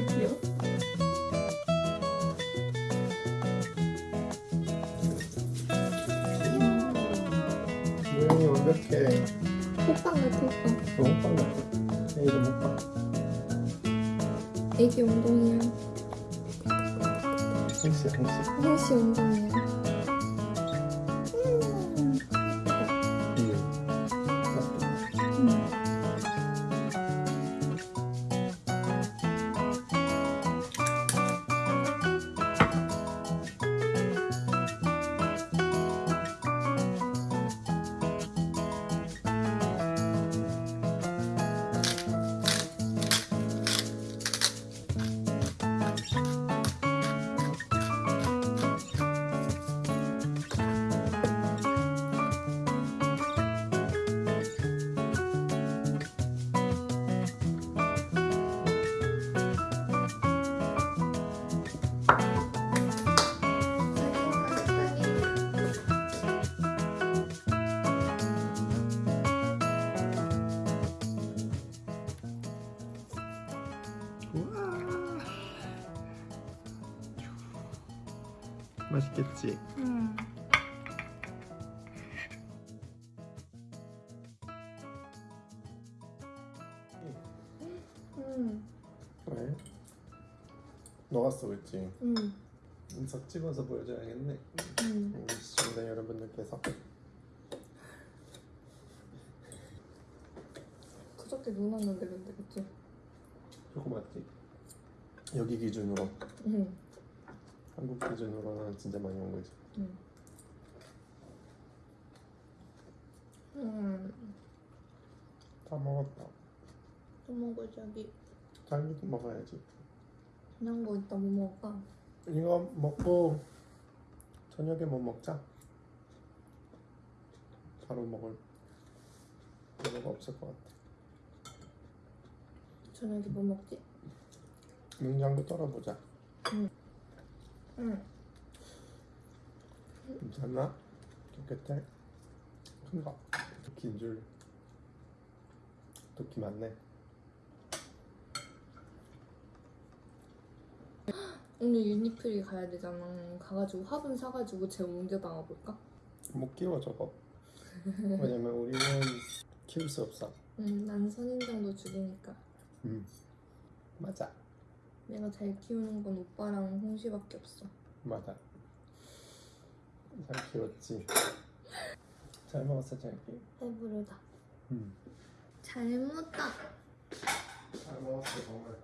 귀여워. 모양이 완벽해. 호빵 같아 호빵. 너 호빵 같아. 애기 호빵. 애기 운동이야. 행시 행시. 형씨 운동이야. 맛있겠지? 음. 음. 왜? 녹았어 그랬지? 음. 인석 찍어서 보여줘야겠네. 음. 우리 시청자 여러분들께서 그저께 눈 왔는데 근데 그치? 조금 맞지? 여기 기준으로 응. 한국 기준으로는 진짜 많이 온 거지. 응. 음. 다 먹었다. 또 먹어 자기. 자기도 먹어야지. 그냥 거 이따 뭐 먹을까? 이거 먹고 저녁에 뭐 먹자. 바로 먹을 이유가 없을 것 같아. 저녁에 뭐 먹지? 냉장고 떨어보자. 응. 괜찮나? 깨끗해? 큰 거. 긴 줄. 도끼 많네. 오늘 유니플리 가야 되잖아. 가가지고 화분 사가지고 쟤 옮겨 나가볼까? 못 키워 저거. 왜냐면 우리는 키울 수 없어. 응, 난 선인장도 죽이니까. 음. 맞아. 내가 잘 키우는 건 오빠랑 홍시밖에 없어. 맞아. 잘 키웠지. 잘 먹었어, 자기. 배부르다. 음. 잘 먹었다. 잘 먹었어, 정말.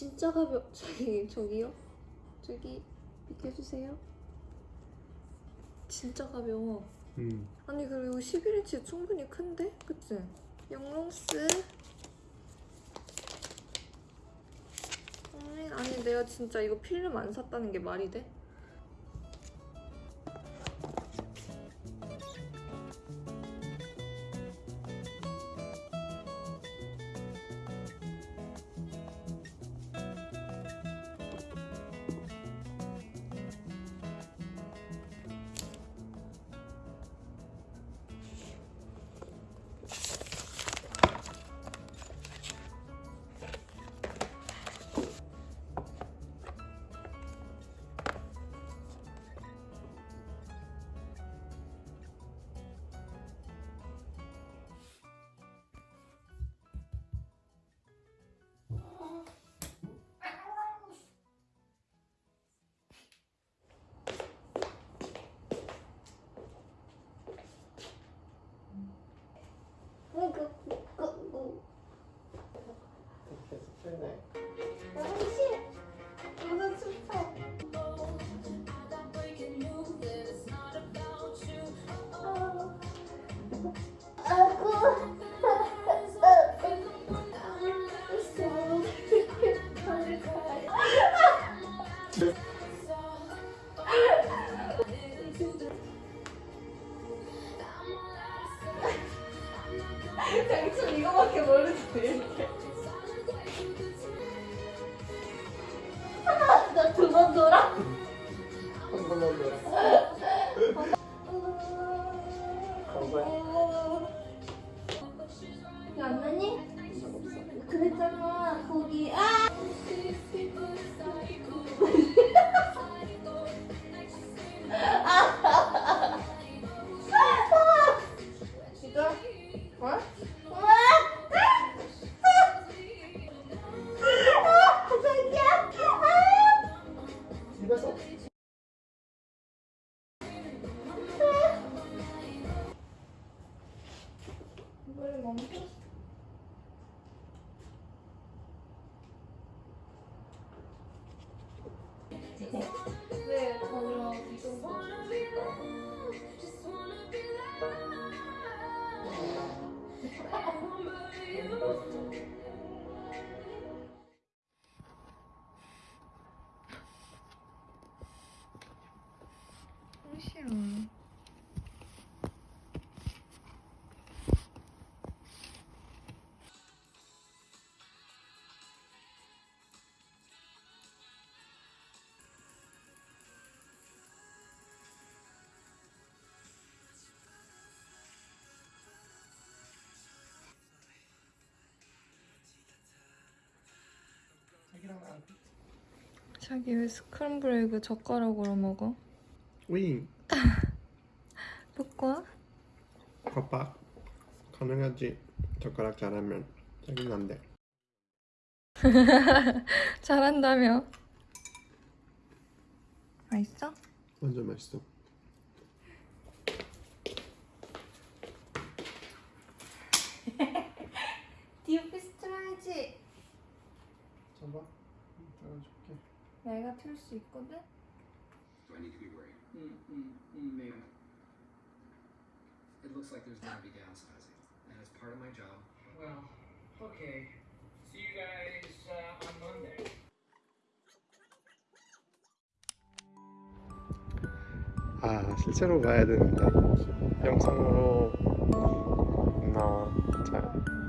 진짜 가벼. 저기 저기요. 저기 비켜주세요. 진짜 가벼워. 음. 아니 그리고 11인치 충분히 큰데? 그치? 영롱스 아니, 아니 내가 진짜 이거 필름 안 샀다는 게 말이 돼? 간 거야. 이거 안 나니? 그랬잖아, 거기. 아! Oh, my God. 자기 왜 scramble egg 젓가락으로 먹어? oui pourquoi? 겉박 가능하지 젓가락 잘하면 자기는 안돼 잘한다며. 맛있어? 완전 맛있어 The Office 틀어야지. 잡아 내가 틀 수 있거든? Do I need to be worried? Mm, mm, mm, maybe. It looks like there's to be downsizing, and it's part of my job. Well, okay. See you guys uh, on Monday. 아 실제로 봐야 되는데 영상으로 나와 잘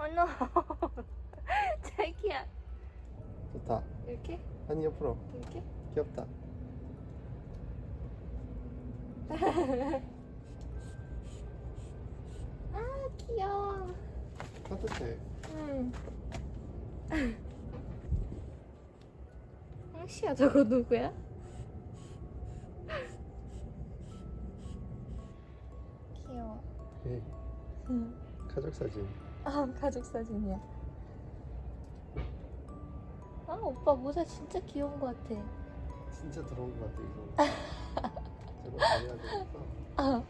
어, no. 자기야. 좋다 이렇게? 아니 옆으로 이렇게? 귀엽다 아, 귀여워. 따뜻해 응. 황시야, 저거 누구야? 귀여워. 예, 응. 가족 사진 아, 가족 사진이야. 아, 오빠 모자 진짜 귀여운 것 같아. 진짜 들어온 것 같아 이거 저거 다해야 되겠어 아.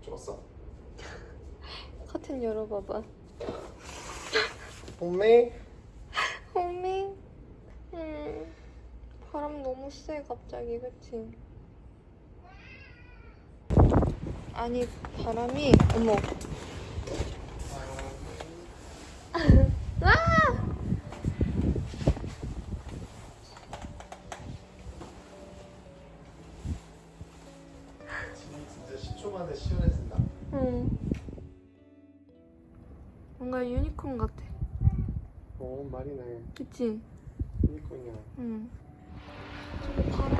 좋았어 커튼 열어봐봐. 엄매 호밍. 음. 바람 너무 세 갑자기 그치? 아니 바람이 어머. 와! 진짜 10초 만에 시원해진다 응. 뭔가 유니콘 같아. 오 말이네 그치? 유니콘이야 응. 바람